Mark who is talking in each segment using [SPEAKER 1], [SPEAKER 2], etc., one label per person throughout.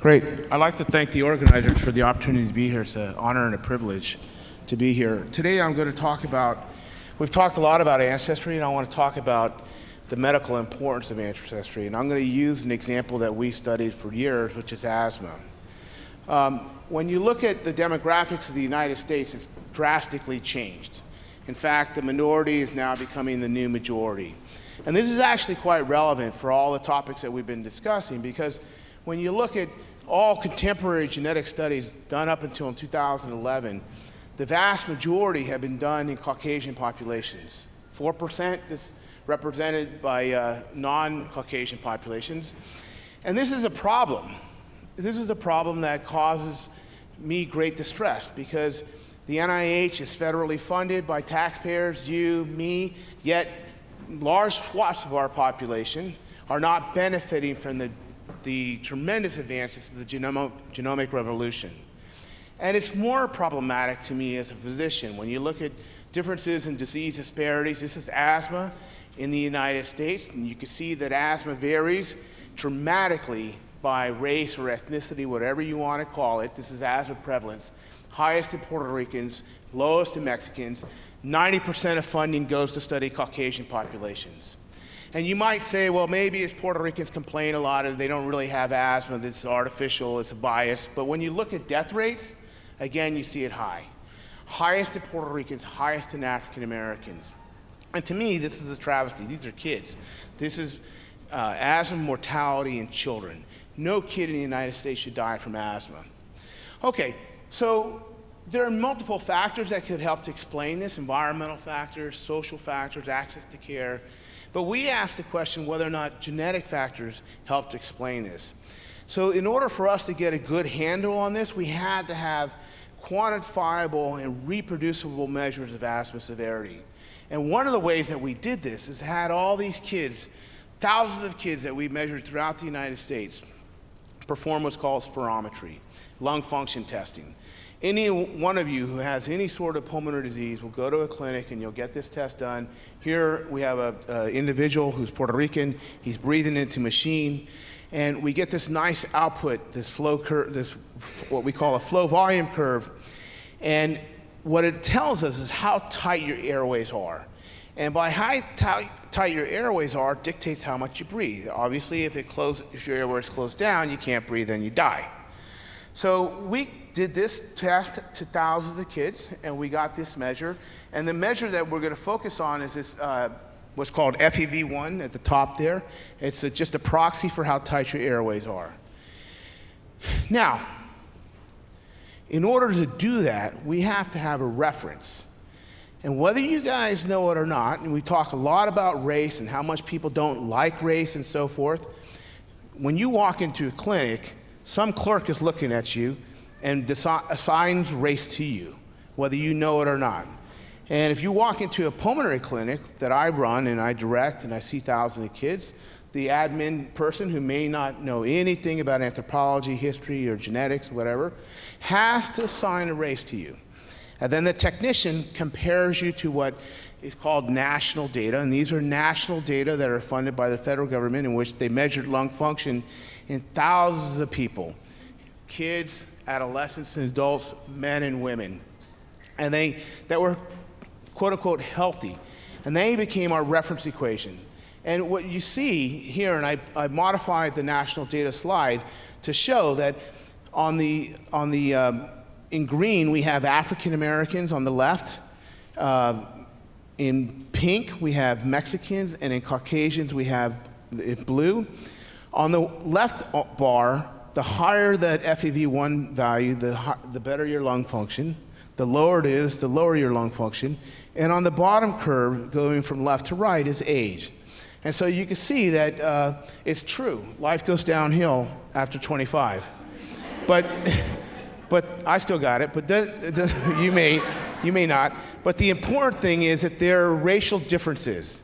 [SPEAKER 1] Great. I'd like to thank the organizers for the opportunity to be here. It's an honor and a privilege to be here. Today I'm going to talk about, we've talked a lot about ancestry, and I want to talk about the medical importance of ancestry. And I'm going to use an example that we studied for years, which is asthma. Um, when you look at the demographics of the United States, it's drastically changed. In fact, the minority is now becoming the new majority. And this is actually quite relevant for all the topics that we've been discussing because when you look at all contemporary genetic studies done up until 2011, the vast majority have been done in Caucasian populations. 4% is represented by uh, non-Caucasian populations. And this is a problem. This is a problem that causes me great distress because the NIH is federally funded by taxpayers, you, me, yet large swaths of our population are not benefiting from the, the tremendous advances of the genomic, genomic revolution. And it's more problematic to me as a physician when you look at differences in disease disparities. This is asthma in the United States, and you can see that asthma varies dramatically by race or ethnicity, whatever you want to call it. This is asthma prevalence. Highest in Puerto Ricans, lowest in Mexicans. 90% of funding goes to study Caucasian populations. And you might say, well, maybe it's Puerto Ricans complain a lot and they don't really have asthma, this is artificial, it's a bias. But when you look at death rates, again, you see it high. Highest in Puerto Ricans, highest in African Americans. And to me, this is a travesty. These are kids. This is uh, asthma mortality in children. No kid in the United States should die from asthma. Okay, so there are multiple factors that could help to explain this, environmental factors, social factors, access to care. But we asked the question whether or not genetic factors helped explain this. So in order for us to get a good handle on this, we had to have quantifiable and reproducible measures of asthma severity. And one of the ways that we did this is had all these kids, thousands of kids that we measured throughout the United States, perform what's called spirometry, lung function testing. Any one of you who has any sort of pulmonary disease will go to a clinic and you'll get this test done. Here we have an individual who's Puerto Rican. He's breathing into machine. And we get this nice output, this flow curve, this what we call a flow volume curve. And what it tells us is how tight your airways are. And by how tight, your airways are dictates how much you breathe. Obviously, if, it close, if your airways close down, you can't breathe and you die. So we did this test to thousands of kids, and we got this measure. And the measure that we're going to focus on is this, uh, what's called FEV1 at the top there. It's a, just a proxy for how tight your airways are. Now, in order to do that, we have to have a reference. And whether you guys know it or not, and we talk a lot about race and how much people don't like race and so forth, when you walk into a clinic, some clerk is looking at you and assigns race to you, whether you know it or not. And if you walk into a pulmonary clinic that I run and I direct and I see thousands of kids, the admin person who may not know anything about anthropology, history, or genetics, whatever, has to assign a race to you. And then the technician compares you to what is called national data, and these are national data that are funded by the federal government in which they measured lung function in thousands of people, kids, adolescents, and adults, men and women, and they that were quote unquote healthy, and they became our reference equation. And what you see here, and I, I modified the national data slide to show that on the on the um, in green we have African Americans on the left. Uh, in pink we have Mexicans, and in Caucasians we have in blue. On the left bar, the higher that FEV1 value, the, the better your lung function. The lower it is, the lower your lung function. And on the bottom curve, going from left to right, is age. And so you can see that uh, it's true. Life goes downhill after 25. But, but I still got it, but the, the, you, may, you may not. But the important thing is that there are racial differences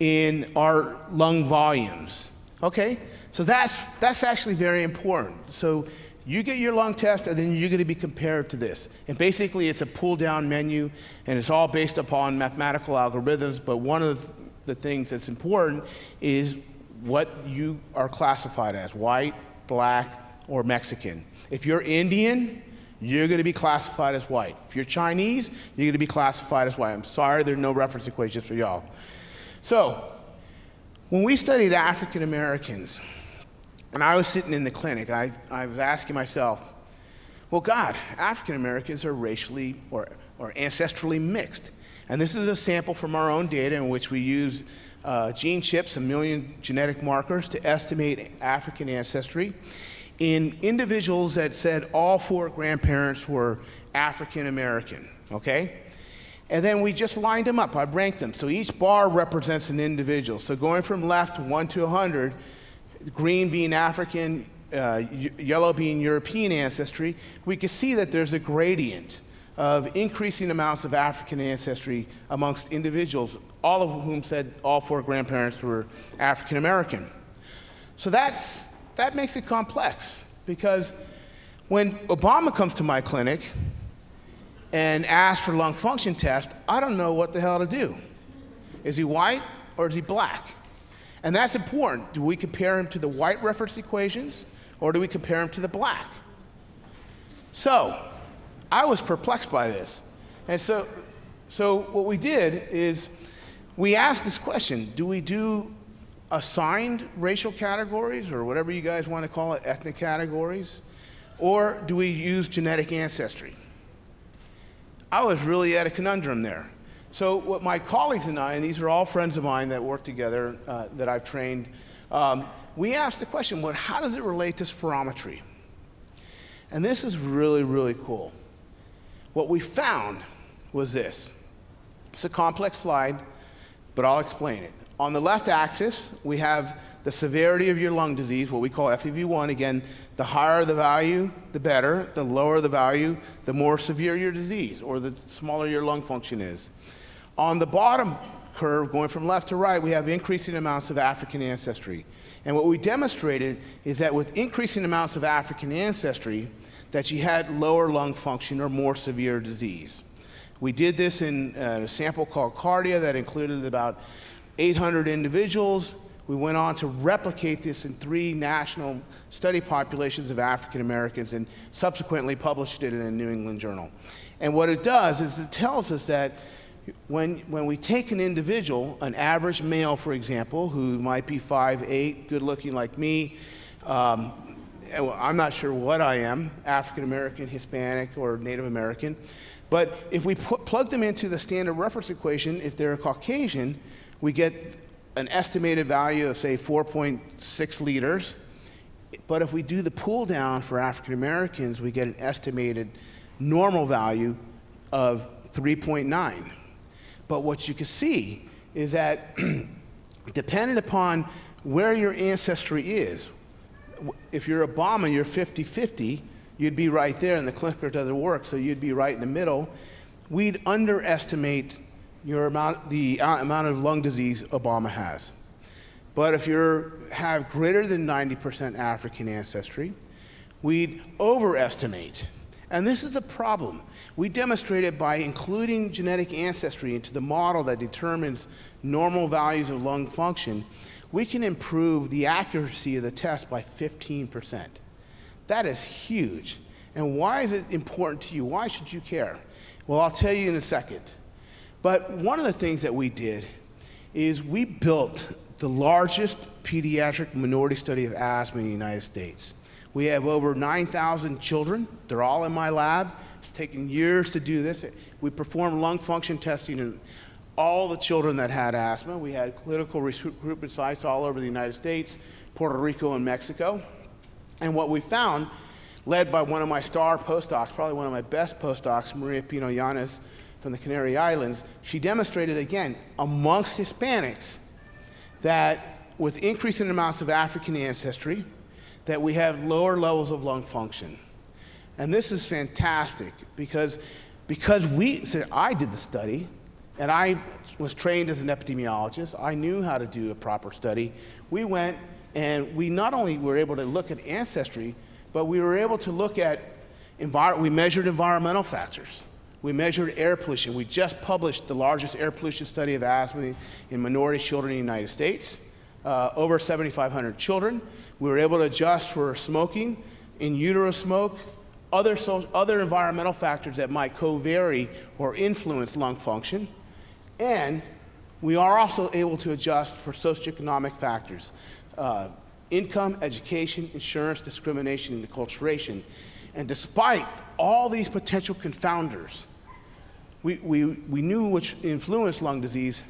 [SPEAKER 1] in our lung volumes. Okay? So that's, that's actually very important. So you get your lung test, and then you're going to be compared to this. And basically, it's a pull down menu, and it's all based upon mathematical algorithms. But one of the things that's important is what you are classified as white, black, or Mexican. If you're Indian, you're going to be classified as white. If you're Chinese, you're going to be classified as white. I'm sorry, there are no reference equations for y'all. So, when we studied African Americans, and I was sitting in the clinic, I, I was asking myself, well, God, African Americans are racially or, or ancestrally mixed. And this is a sample from our own data in which we use uh, gene chips, a million genetic markers, to estimate African ancestry in individuals that said all four grandparents were African American, okay? And then we just lined them up. I ranked them. So each bar represents an individual. So going from left, 1 to 100, green being African, uh, yellow being European ancestry, we can see that there's a gradient of increasing amounts of African ancestry amongst individuals, all of whom said all four grandparents were African American. So that's, that makes it complex because when Obama comes to my clinic and asks for lung function test, I don't know what the hell to do. Is he white or is he black? And that's important. Do we compare him to the white reference equations or do we compare him to the black? So, I was perplexed by this. And so, so what we did is we asked this question do we do assigned racial categories or whatever you guys want to call it, ethnic categories? Or do we use genetic ancestry? I was really at a conundrum there. So, what my colleagues and I, and these are all friends of mine that work together uh, that I've trained, um, we asked the question well, how does it relate to spirometry? And this is really, really cool. What we found was this. It's a complex slide, but I'll explain it. On the left axis, we have the severity of your lung disease, what we call FEV1. Again, the higher the value, the better. The lower the value, the more severe your disease, or the smaller your lung function is. On the bottom curve, going from left to right, we have increasing amounts of African ancestry. And what we demonstrated is that with increasing amounts of African ancestry, that you had lower lung function or more severe disease. We did this in uh, a sample called Cardia that included about 800 individuals. We went on to replicate this in three national study populations of African Americans and subsequently published it in the New England Journal. And what it does is it tells us that when, when we take an individual, an average male, for example, who might be 5'8", good looking like me, um, I'm not sure what I am, African American, Hispanic, or Native American. But if we put, plug them into the standard reference equation, if they're Caucasian, we get an estimated value of, say, 4.6 liters. But if we do the pull down for African Americans, we get an estimated normal value of 3.9. But what you can see is that dependent upon where your ancestry is, if you're Obama, you're 50 50, you'd be right there, and the clicker does the work, so you'd be right in the middle. We'd underestimate your amount, the amount of lung disease Obama has. But if you have greater than 90% African ancestry, we'd overestimate. And this is a problem. We demonstrated by including genetic ancestry into the model that determines normal values of lung function we can improve the accuracy of the test by 15%. That is huge. And why is it important to you? Why should you care? Well, I'll tell you in a second. But one of the things that we did is we built the largest pediatric minority study of asthma in the United States. We have over 9,000 children. They're all in my lab. It's taken years to do this. We perform lung function testing in all the children that had asthma. We had clinical recruitment sites all over the United States, Puerto Rico, and Mexico. And what we found, led by one of my star postdocs, probably one of my best postdocs, Maria Pino Yanes from the Canary Islands, she demonstrated again amongst Hispanics that with increasing amounts of African ancestry, that we have lower levels of lung function. And this is fantastic because, because we, so I did the study, and I was trained as an epidemiologist. I knew how to do a proper study. We went and we not only were able to look at ancestry, but we were able to look at, we measured environmental factors. We measured air pollution. We just published the largest air pollution study of asthma in minority children in the United States, uh, over 7,500 children. We were able to adjust for smoking in utero smoke, other, so, other environmental factors that might co-vary or influence lung function, and we are also able to adjust for socioeconomic factors, uh, income, education, insurance, discrimination, and acculturation. And despite all these potential confounders, we, we, we knew which influenced lung disease,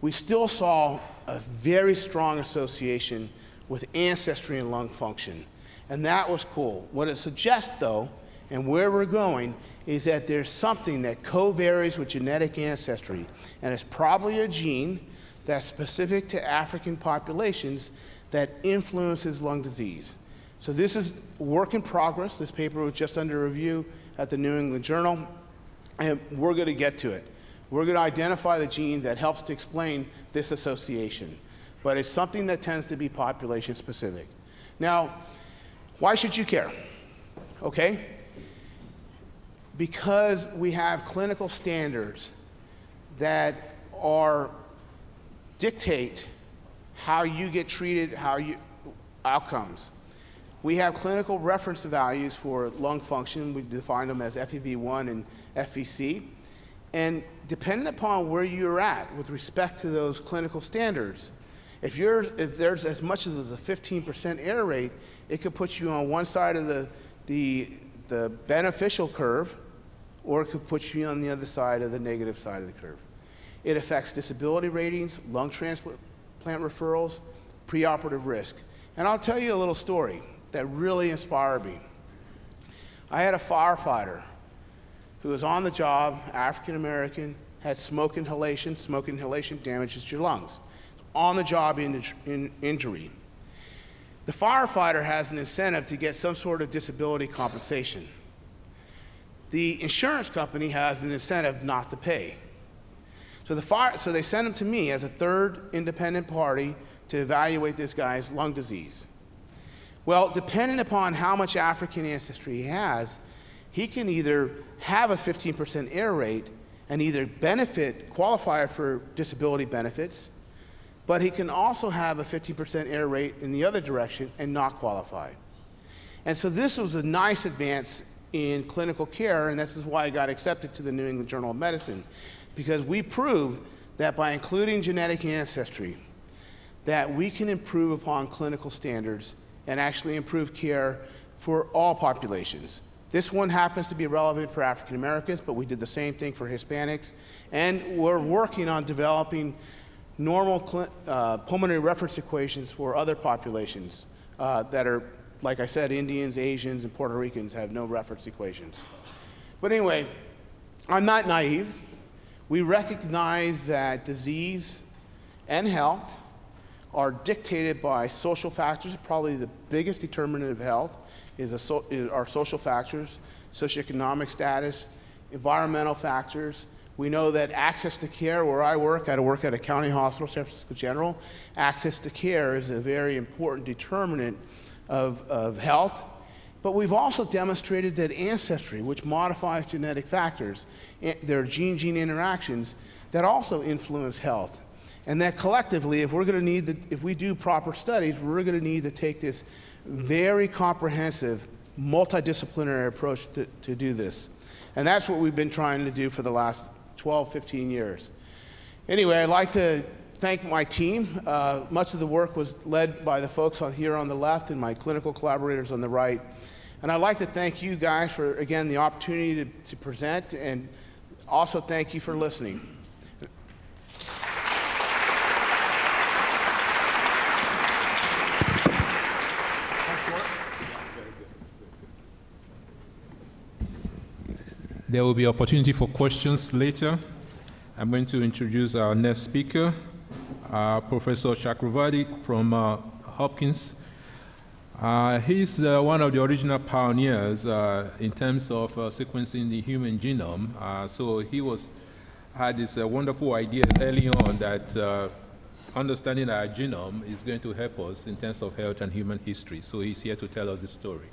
[SPEAKER 1] we still saw a very strong association with ancestry and lung function. And that was cool. What it suggests, though, and where we're going, is that there's something that co-varies with genetic ancestry, and it's probably a gene that's specific to African populations that influences lung disease. So this is work in progress. This paper was just under review at the New England Journal, and we're going to get to it. We're going to identify the gene that helps to explain this association, but it's something that tends to be population specific. Now, why should you care? Okay? Because we have clinical standards that are dictate how you get treated, how you outcomes. We have clinical reference values for lung function. We define them as FEV1 and FVC. And depending upon where you're at with respect to those clinical standards, if, you're, if there's as much as a 15% error rate, it could put you on one side of the, the, the beneficial curve, or it could put you on the other side of the negative side of the curve. It affects disability ratings, lung transplant referrals, preoperative risk. And I'll tell you a little story that really inspired me. I had a firefighter who was on the job, African American, had smoke inhalation. Smoke inhalation damages your lungs. On the job in, in injury. The firefighter has an incentive to get some sort of disability compensation. The insurance company has an incentive not to pay. So, the fire, so they sent him to me as a third independent party to evaluate this guy's lung disease. Well, depending upon how much African ancestry he has, he can either have a 15% error rate and either benefit, qualify for disability benefits, but he can also have a 15% error rate in the other direction and not qualify. And so this was a nice advance in clinical care, and this is why I got accepted to the New England Journal of Medicine, because we proved that by including genetic ancestry, that we can improve upon clinical standards and actually improve care for all populations. This one happens to be relevant for African Americans, but we did the same thing for Hispanics. And we're working on developing normal uh, pulmonary reference equations for other populations uh, that are, like I said, Indians, Asians, and Puerto Ricans have no reference equations. But anyway, I'm not naive. We recognize that disease and health are dictated by social factors. Probably the biggest determinant of health is, so, is our social factors, socioeconomic status, environmental factors. We know that access to care, where I work, I work at a county hospital, San Francisco General, access to care is a very important determinant of, of health. But we've also demonstrated that ancestry, which modifies genetic factors, eh, there are gene-gene interactions that also influence health. And that collectively, if we're going to need, the, if we do proper studies, we're going to need to take this very comprehensive, multidisciplinary approach to, to do this. And that's what we've been trying to do for the last 12, 15 years. Anyway, I'd like to thank my team. Uh, much of the work was led by the folks on here on the left and my clinical collaborators on the right. And I'd like to thank you guys for, again, the opportunity to, to present and also thank you for listening.
[SPEAKER 2] There will be opportunity for questions later. I'm going to introduce our next speaker, Professor Chakravarti from uh, Hopkins. Uh, he's uh, one of the original pioneers uh, in terms of uh, sequencing the human genome. so he was had this wonderful idea early on that understanding our genome is going to help us in terms of health and human history. So he's here to tell us the story.